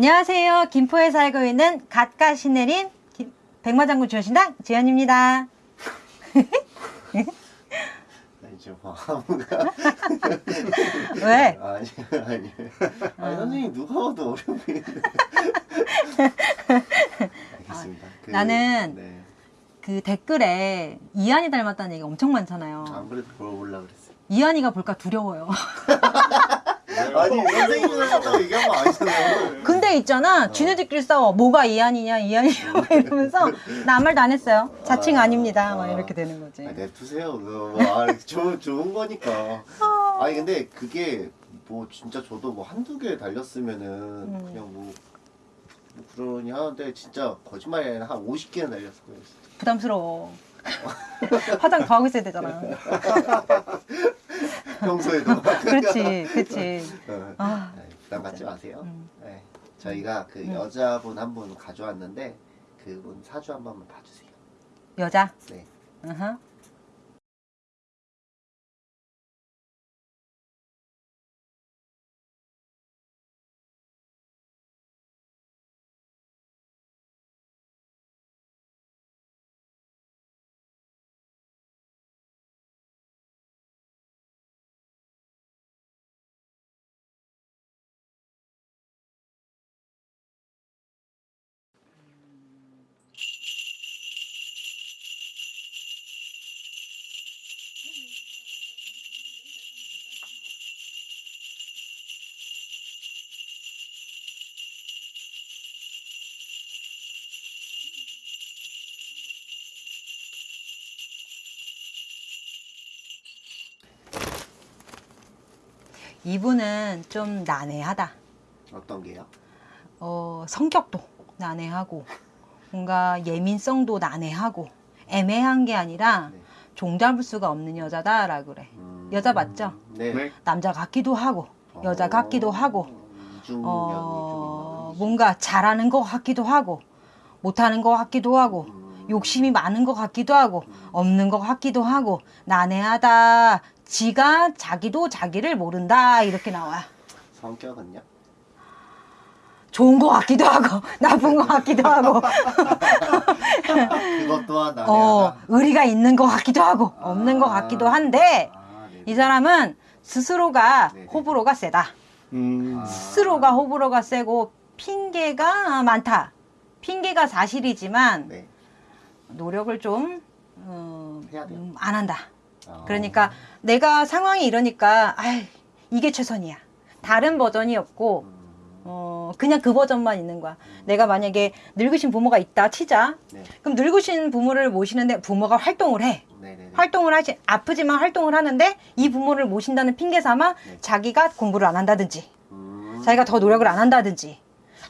안녕하세요. 김포에 살고 있는 갓가 신내린 김- 백마장군 주여신당 지연입니다. 아니 저 아무가 왜? 아니 아니 아니 선생님 누가 봐도 어려 보이는데 알겠습니다 그, 나는 네. 그 댓글에 이한이 닮았다는 얘기가 엄청 많잖아요. 안 그래도 물어보려고 그랬어요 이한이가 볼까 두려워요. 아니 선생님이 하셨다고 얘기한 거 아니잖아요 근데 있잖아. 지네들끼리 싸워. 뭐가 이한이냐, 이한이냐 이러면서 나 아무 말도 안 했어요. 자칭 아, 아닙니다. 막 아. 이렇게 되는 거지. 아, 냅두세요 뭐, 아, 좋은, 좋은 거니까 아니 근데 그게 뭐 진짜 저도 뭐 한두 개 달렸으면은 음. 그냥 뭐, 뭐 그러니 하는데 진짜 거짓말이 아니라 한 50개는 달렸을 거예요 부담스러워. 화장 더 하고 있어야 되잖아. 평소에도 그렇지, 그렇지. 어. 아, 네, 부담 갖지 마세요. 음. 네. 저희가 그 음. 여자분 한 분 가져왔는데 그분 사주 한 번만 봐주세요. 여자. 네. 어허. 이분은 좀 난해하다. 어떤 게요? 어, 성격도 난해하고 뭔가 예민성도 난해하고 애매한 게 아니라 네. 종잡을 수가 없는 여자다라고 그래. 음, 여자 맞죠? 네. 남자 같기도 하고 여자 같기도 하고 어, 좀 있는 뭔가 잘하는 것 같기도 하고 못하는 것 같기도 하고 음, 욕심이 많은 것 같기도 하고 음. 없는 것 같기도 하고 난해하다. 지가 자기도 자기를 모른다 이렇게 나와. 성격은요? 좋은 것 같기도 하고 나쁜 것 같기도 하고 그것 또한 난해하다. 어, 의리가 있는 것 같기도 하고 없는 것 아. 같기도 한데 아, 네. 이 사람은 스스로가 네네. 호불호가 세다. 음. 아. 스스로가 호불호가 세고 핑계가 많다. 핑계가 사실이지만 네. 노력을 좀 어. 음, 안 한다. 아. 그러니까 내가 상황이 이러니까 아 이게 최선이야. 다른 버전이 없고 음, 어, 그냥 그 버전만 있는 거야. 내가 만약에 늙으신 부모가 있다 치자. 네. 그럼 늙으신 부모를 모시는데 부모가 활동을 해. 네네네. 활동을 하지 아프지만 활동을 하는데 이 부모를 모신다는 핑계 삼아 네. 자기가 공부를 안 한다든지 음, 자기가 더 노력을 안 한다든지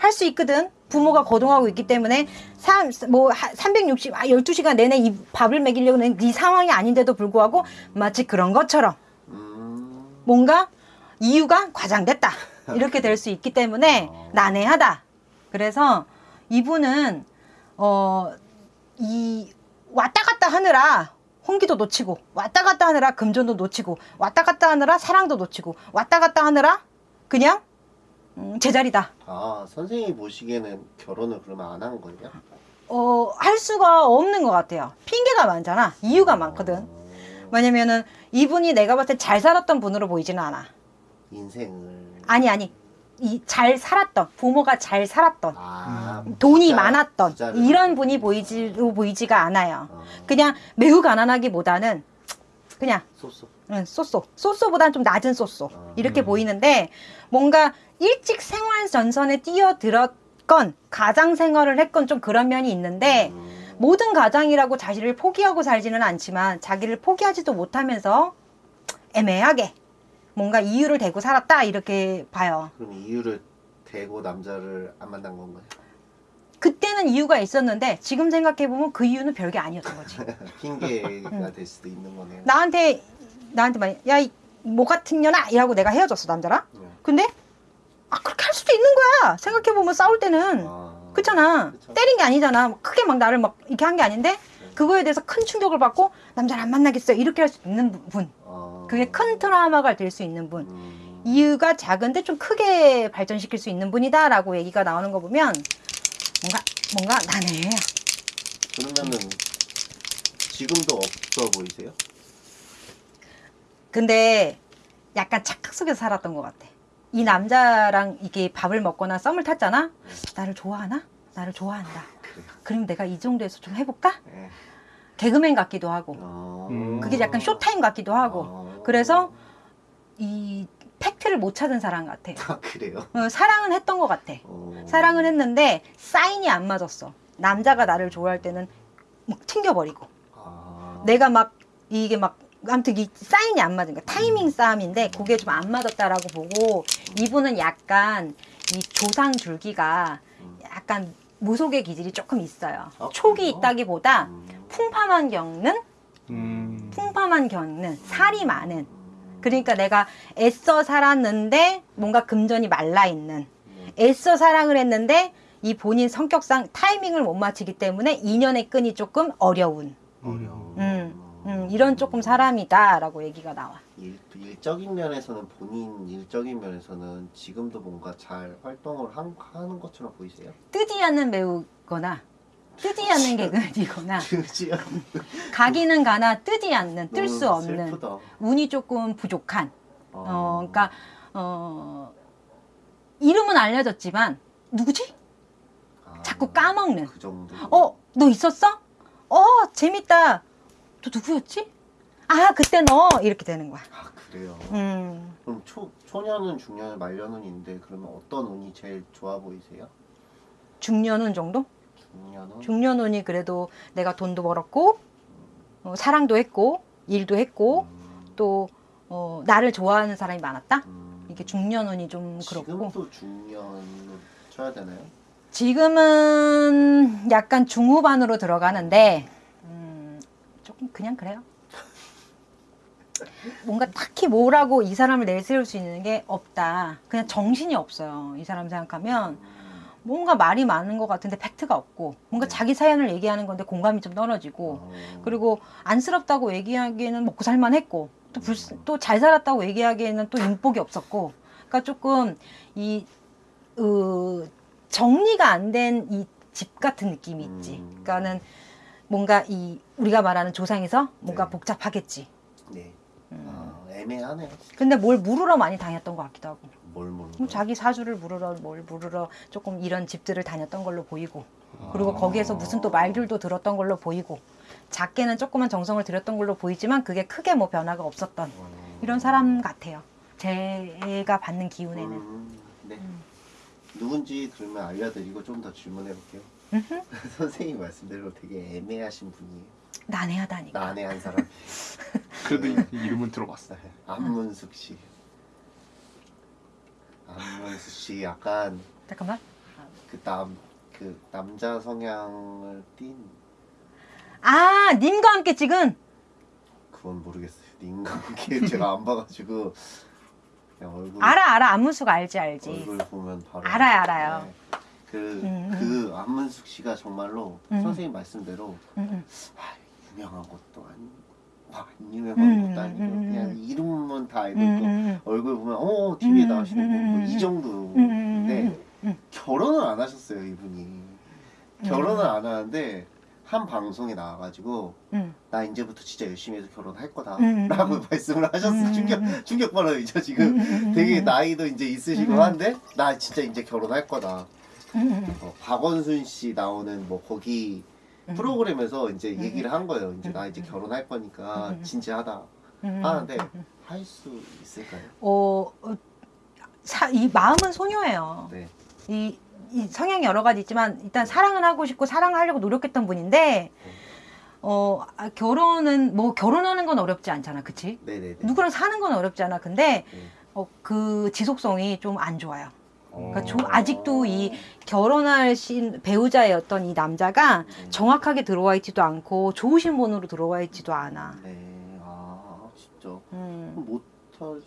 할 수 있거든. 부모가 거동하고 있기 때문에 삼, 뭐 360, 아, 12시간 내내 이 밥을 먹이려는 네 상황이 아닌데도 불구하고 마치 그런 것처럼 음, 뭔가 이유가 과장됐다. 이렇게 될 수 있기 때문에 어. 난해하다. 그래서 이분은 어 이 왔다 갔다 하느라 홍기도 놓치고 왔다 갔다 하느라 금전도 놓치고 왔다 갔다 하느라 사랑도 놓치고 왔다 갔다 하느라 그냥 음, 제자리다. 아 선생님이 보시기에는 결혼을 그러면 안 한 거예요? 어 할 수가 없는 것 같아요. 핑계가 많잖아. 이유가 많거든. 어, 왜냐면은 이분이 내가 봤을 때 잘 살았던 분으로 보이지는 않아. 인생을. 아니 아니. 이 잘 살았던 부모가 잘 살았던 아, 돈이 부자- 많았던 부자를 이런 분이 보이지로 보이지가 않아요. 어, 그냥 매우 가난하기보다는 그냥 쏘쏘 응, 쏘쏘 쏘쏘보다는 좀 낮은 쏘쏘 어. 이렇게 보이는데 뭔가 일찍 생활 전선에 뛰어들었건 가장 생활을 했건 좀 그런 면이 있는데 음, 모든 가장이라고 자신을 포기하고 살지는 않지만 자기를 포기하지도 못하면서 애매하게 뭔가 이유를 대고 살았다 이렇게 봐요. 그럼 이유를 대고 남자를 안 만난 건가요? 그때는 이유가 있었는데 지금 생각해 보면 그 이유는 별게 아니었던 거지. 핑계가 될 수도 있는 거네요. 나한테 나한테 막 야이 뭐 같은 년아 이라고 내가 헤어졌어 남자랑. 네. 근데 아 그렇게 할 수도 있는 거야. 생각해 보면 싸울 때는 아, 그렇잖아. 그쵸. 때린 게 아니잖아. 막 크게 막 나를 막 이렇게 한 게 아닌데 그거에 대해서 큰 충격을 받고 남자를 안 만나겠어요. 이렇게 할 수 있는 분. 아, 그게 큰 트라우마가 될 수 있는 분. 음, 이유가 작은데 좀 크게 발전시킬 수 있는 분이다 라고 얘기가 나오는 거 보면 뭔가 뭔가 난해해요. 그러면은 지금도 없어 보이세요? 근데 약간 착각 속에서 살았던 것 같아. 이 남자랑 이게 밥을 먹거나 썸을 탔잖아. 나를 좋아하나? 나를 좋아한다. 그래요. 그럼 내가 이 정도에서 좀 해볼까? 네. 개그맨 같기도 하고. 어... 음. 그게 약간 쇼타임 같기도 하고. 어. 그래서 이 팩트를 못 찾은 사람 같아. 아 그래요? 어, 사랑은 했던 것 같아. 어... 사랑은 했는데 사인이 안 맞았어. 남자가 나를 좋아할 때는 막 튕겨버리고. 아... 내가 막 이게 막 아무튼 이 사인이 안 맞은 거야. 타이밍 싸움인데 그게 좀 안 맞았다라고 보고 이분은 약간 이 조상 줄기가 약간 무속의 기질이 조금 있어요. 아, 촉이 그래요? 있다기보다 음... 풍파만 겪는 음. 풍파만 겪는 살이 많은 그러니까 내가 애써 살았는데 뭔가 금전이 말라 있는 네. 애써 사랑을 했는데 이 본인 성격상 타이밍을 못 맞추기 때문에 인연의 끈이 조금 어려운 어려워. 음, 음, 이런 조금 사람이다 라고 얘기가 나와. 일, 일적인 면에서는 본인 일적인 면에서는 지금도 뭔가 잘 활동을 한, 하는 것처럼 보이세요? 뜨지 않는 배우거나 뜨지 않는 개그맨이거나 그지 가기는 가나 뜨지 않는 뜰수 너무 없는 슬프다. 운이 조금 부족한 어, 어 그러니까 어 이름은 알려졌지만 누구지? 아, 자꾸 까먹는 그 정도. 어너 있었어? 어 재밌다 너 누구였지? 아 그때 너 이렇게 되는 거야. 아 그래요. 음 그럼 초 초년은 중년 말년운인데 그러면 어떤 운이 제일 좋아 보이세요? 중년운 정도? 중년은 중년운이 그래도 내가 돈도 벌었고 어, 사랑도 했고 일도 했고 음, 또 어, 나를 좋아하는 사람이 많았다. 음, 이게 중년운이 좀 그렇고 지금도 중년으로 쳐야 되나요? 지금은 약간 중후반으로 들어가는데 음, 조금 그냥 그래요. 뭔가 딱히 뭐라고 이 사람을 내세울 수 있는 게 없다. 그냥 정신이 없어요. 이 사람 생각하면 음, 뭔가 말이 많은 것 같은데 팩트가 없고 뭔가 네. 자기 사연을 얘기하는 건데 공감이 좀 떨어지고 어, 그리고 안쓰럽다고 얘기하기에는 먹고 살만 했고 또잘 살았다고 얘기하기에는 또 인복이 없었고 그러니까 조금 이 어, 정리가 안 된 이 집 같은 느낌이 있지. 음. 그러니까는 뭔가 이 우리가 말하는 조상에서 뭔가 네. 복잡하겠지. 네. 음. 아, 애매하네요. 근데 뭘 물으러 많이 다녔던 것 같기도 하고. 뭘뭐 자기 사주를 물으러 뭘 물으러 조금 이런 집들을 다녔던 걸로 보이고 그리고 아. 거기에서 무슨 또 말들도 들었던 걸로 보이고 작게는 조그만 정성을 들였던 걸로 보이지만 그게 크게 뭐 변화가 없었던 이런 사람 같아요. 제가 받는 기운에는. 음, 네. 음. 누군지 그러면 알려드리고 좀 더 질문해 볼게요. 선생님 말씀대로 되게 애매하신 분이에요. 난해하다니까. 난해한 사람. 그래도 이- 이름은 들어봤어. 네, 안문숙 씨. 안문숙 씨 약간 잠깐만. 그 남 그 남자 성향을 띤 아, 님과 함께 찍은 그건 모르겠어요. 님과 함께 제가 안 봐가지고 얼굴 알아 알아 안문숙 알지 알지. 얼굴 보면 바로 알아요, 알아요. 네. 그, 음, 그 안문숙 씨가 정말로 음. 선생님 말씀대로 음, 음. 아, 유명한 것도 아니고 아, 안 유명한 음, 것도 아니고 음, 음, 그냥 이름만 다 알고 음, 있고 음, 얼굴 보면 어 TV에 음, 나오시는 분이 음. 정도인데. 결혼을 안 하셨어요 이분이 결혼을 안 하는데 한 방송에 나와가지고 음. 나 이제부터 진짜 열심히 해서 결혼할 거다 음, 라고 음. 말씀을 하셨어 음, 충격 음. 충격 받아요 지금 되게 음. 나이도 이제 있으시고 음. 한데 나 진짜 이제 결혼할 거다 어, 박원순 씨 나오는 뭐 거기 음. 프로그램에서 이제 음. 얘기를 한 거예요. 이제 음. 나 이제 결혼할 거니까 음. 진지하다 음, 하는데 음, 음. 할수 있을까요? 어, 어, 사, 이 마음은 소녀예요. 네. 이, 이 성향이 여러 가지 있지만 일단 사랑은 하고 싶고 사랑하려고 노력했던 분인데 어 아, 결혼은 뭐 결혼하는 건 어렵지 않잖아, 그치? 네네네. 누구랑 사는 건 어렵지 않아. 근데 네. 어, 그 지속성이 좀 안 좋아요. 그러니까 어. 조- 아직도 이 결혼할 신 배우자였던 이 남자가 네. 정확하게 들어와 있지도 않고 좋으신 분으로 들어와 있지도 않아. 네. 아 진짜 음, 못할 수.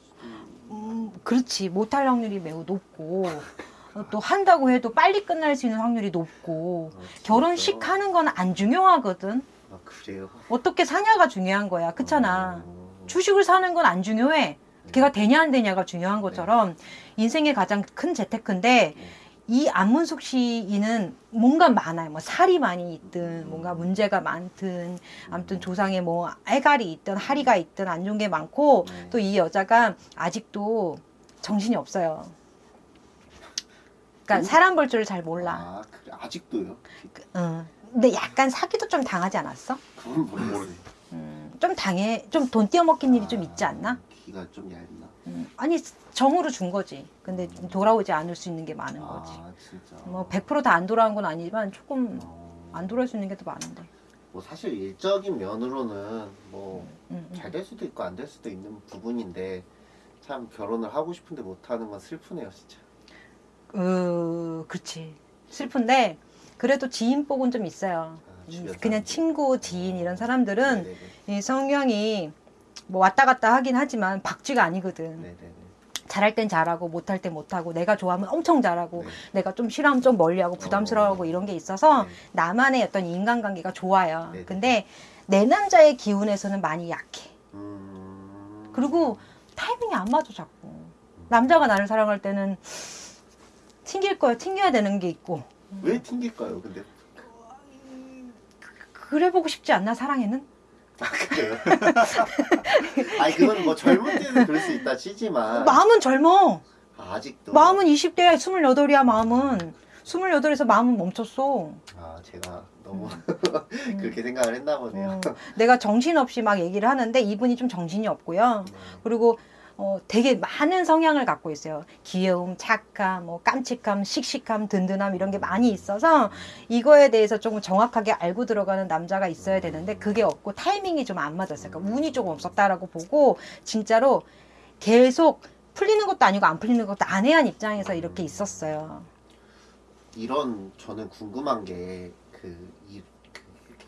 음, 그렇지 못할 확률이 매우 높고 어, 또 한다고 해도 빨리 끝날 수 있는 확률이 높고 아? 결혼식 하는 건 안 중요하거든. 아 그래요? 어떻게 사냐가 중요한 거야. 그렇잖아. 어. 주식을 사는 건 안 중요해. 걔가 되냐 안 되냐가 중요한 것처럼 인생의 가장 큰 재테크인데 네. 이 안문숙 시인은 뭔가 많아요. 뭐 살이 많이 있든 뭔가 문제가 많든 아무튼 조상에 뭐 애갈이 있든 하리가 있든 안 좋은 게 많고 네. 또이 여자가 아직도 정신이 없어요. 그러니까 음? 사람 볼 줄을 잘 몰라. 아 그래 아직도요? 응. 근데 약간 사기도 좀 당하지 않았어? 그건 모르겠어요. 음, 좀 당해, 좀 돈 띄어먹긴 일이 좀 있지 않나? 기가 좀 얇나? 음, 아니 정으로 준 거지. 근데 좀 돌아오지 않을 수 있는 게 많은 거지. 아 진짜. 뭐 100%다 안 돌아온 건 아니지만 조금 어, 안 돌아올 수 있는 게 더 많은데. 뭐 사실 일적인 면으로는 뭐 음, 음. 잘될 수도 있고 안 될 수도 있는 부분인데 참 결혼을 하고 싶은데 못 하는 건 슬프네요 진짜. 어, 그렇지. 슬픈데 그래도 지인 복은 좀 있어요. 아, 음, 그냥. 친구, 지인 이런 사람들은 네네네. 이 성향이 뭐 왔다 갔다 하긴 하지만 박쥐가 아니거든. 네네네. 잘할 땐 잘하고 못할 땐 못하고 내가 좋아하면 엄청 잘하고 네. 내가 좀 싫어하면 좀 멀리하고 부담스러워하고 어. 이런 게 있어서 네. 나만의 어떤 인간관계가 좋아요. 네네. 근데 내 남자의 기운에서는 많이 약해. 음... 그리고 타이밍이 안 맞아 자꾸. 남자가 나를 사랑할 때는 튕길 거야. 튕겨야 되는 게 있고. 왜 튕길까요? 근데 그래 보고 싶지 않나 사랑에는? 아 그래요? 아니 그건 뭐 젊을 때는 그럴 수 있다 치지만 마음은 젊어. 아, 아직도 마음은 20대야. 28이야 마음은. 28에서 마음은 멈췄어. 아 제가 너무 음. 그렇게 생각을 했나 보네요. 어, 내가 정신없이 막 얘기를 하는데 이분이 좀 정신이 없고요. 네. 그리고 어, 되게 많은 성향을 갖고 있어요. 귀여움, 착함, 뭐 깜찍함, 씩씩함, 든든함 이런 게 많이 있어서 이거에 대해서 조금 정확하게 알고 들어가는 남자가 있어야 되는데 그게 없고 타이밍이 좀 안 맞았어요. 그러니까 운이 조금 없었다라고 보고 진짜로 계속 풀리는 것도 아니고 안 풀리는 것도 아내한 입장에서 이렇게 있었어요. 이런 저는 궁금한 게그 이, 그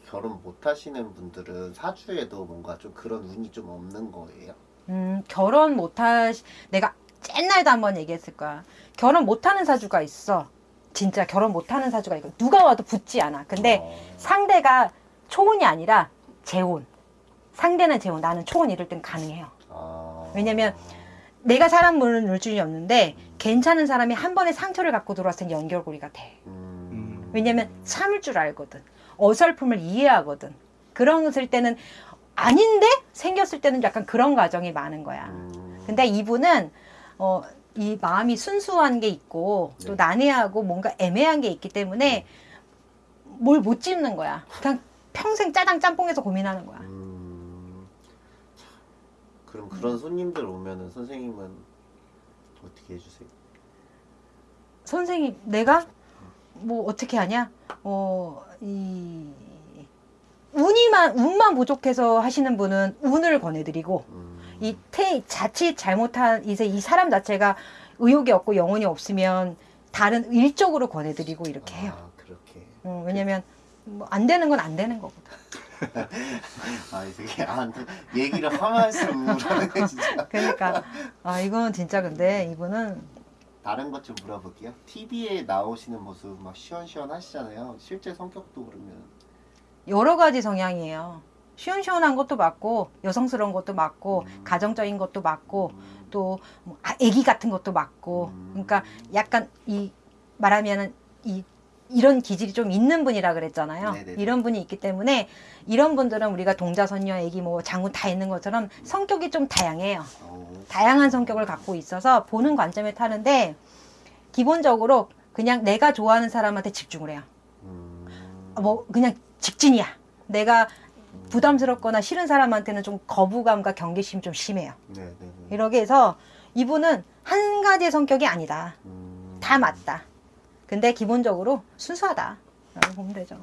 결혼 못 하시는 분들은 사주에도 뭔가 좀 그런 운이 좀 없는 거예요. 음, 결혼 못하, 내가 옛날에도 한번 얘기했을 거야. 결혼 못하는 사주가 있어. 진짜 결혼 못하는 사주가 있고 누가 와도 붙지 않아. 근데 어, 상대가 초혼이 아니라 재혼. 상대는 재혼, 나는 초혼 이럴 땐 가능해요. 아, 왜냐면 내가 사람 물을 줄이 없는데 괜찮은 사람이 한 번에 상처를 갖고 들어왔을 땐 연결고리가 돼. 음, 왜냐면 참을 줄 알거든. 어설픔을 이해하거든. 그랬을 때는 아닌데 생겼을 때는 약간 그런 과정이 많은 거야. 음, 근데 이분은 어, 이 마음이 순수한 게 있고 또 네. 난해하고 뭔가 애매한 게 있기 때문에 뭘 못 짚는 거야. 그냥 평생 짜장 짬뽕해서 고민하는 거야. 음, 참, 그럼 그런 손님들 오면은 선생님은 어떻게 해주세요? 선생님, 내가 뭐 어떻게 하냐? 어, 이 운이만 운만 부족해서 하시는 분은 운을 권해드리고 음, 이 태, 자칫 잘못한 이제 이 사람 자체가 의욕이 없고 영혼이 없으면 다른 일적으로 권해드리고 이렇게 해요. 아 그렇게. 어, 왜냐면 뭐 안 되는 건 안 되는 거거든. 아 이게 안 얘기를 하면서 우울하네 진짜. 그러니까 아 이건 진짜 근데 이분은 다른 것 좀 물어볼게요. TV에 나오시는 모습 막 시원시원하시잖아요. 실제 성격도 그러면 여러 가지 성향이에요. 시원시원한 것도 맞고 여성스러운 것도 맞고 음. 가정적인 것도 맞고 음, 또 뭐, 아, 애기 같은 것도 맞고 음. 그러니까 약간 이 말하면은 이 이런 기질이 좀 있는 분이라 그랬잖아요. 네네네. 이런 분이 있기 때문에 이런 분들은 우리가 동자선녀, 애기 뭐 장군 다 있는 것처럼 성격이 좀 다양해요. 어, 다양한 성격을 갖고 있어서 보는 관점에 타는데 기본적으로 그냥 내가 좋아하는 사람한테 집중을 해요. 음, 뭐 그냥 직진이야. 내가 부담스럽거나 싫은 사람한테는 좀 거부감과 경계심이 좀 심해요. 네 네 네. 이렇게 해서 이분은 한 가지의 성격이 아니다. 음, 다 맞다. 근데 기본적으로 순수하다. 라고 보면 되죠.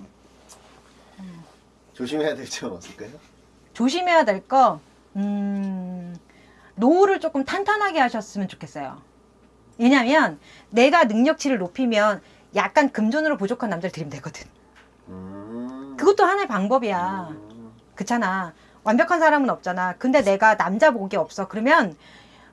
조심해야 될 점 없을까요? 조심해야 될 거, 음, 노후를 조금 탄탄하게 하셨으면 좋겠어요. 왜냐면 내가 능력치를 높이면 약간 금전으로 부족한 남자를 들이면 되거든. 음, 그것도 하나의 방법이야. 음, 그렇잖아. 완벽한 사람은 없잖아. 근데 내가 남자 복이 없어. 그러면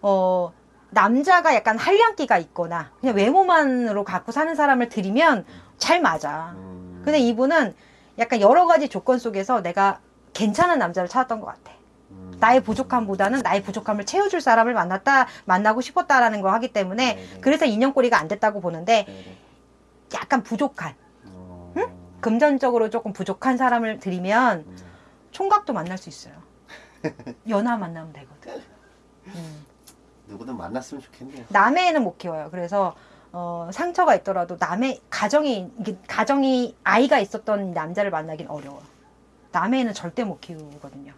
어 남자가 약간 한량기가 있거나 그냥 외모만으로 갖고 사는 사람을 들이면 잘 맞아. 음, 근데 이분은 약간 여러 가지 조건 속에서 내가 괜찮은 남자를 찾았던 것 같아. 음, 나의 부족함보다는 나의 부족함을 채워줄 사람을 만났다 만나고 싶었다라는 거 하기 때문에 네네. 그래서 인연꼬리가 안 됐다고 보는데 네네. 약간 부족한 어... 금전적으로 조금 부족한 사람을 드리면 음. 총각도 만날 수 있어요. 연하 만나면 되거든. 음. 누구든 만났으면 좋겠네요. 남해에는 못 키워요. 그래서 어, 상처가 있더라도 남의 가정이 가정이 아이가 있었던 남자를 만나긴 어려워. 남해에는 절대 못 키우거든요.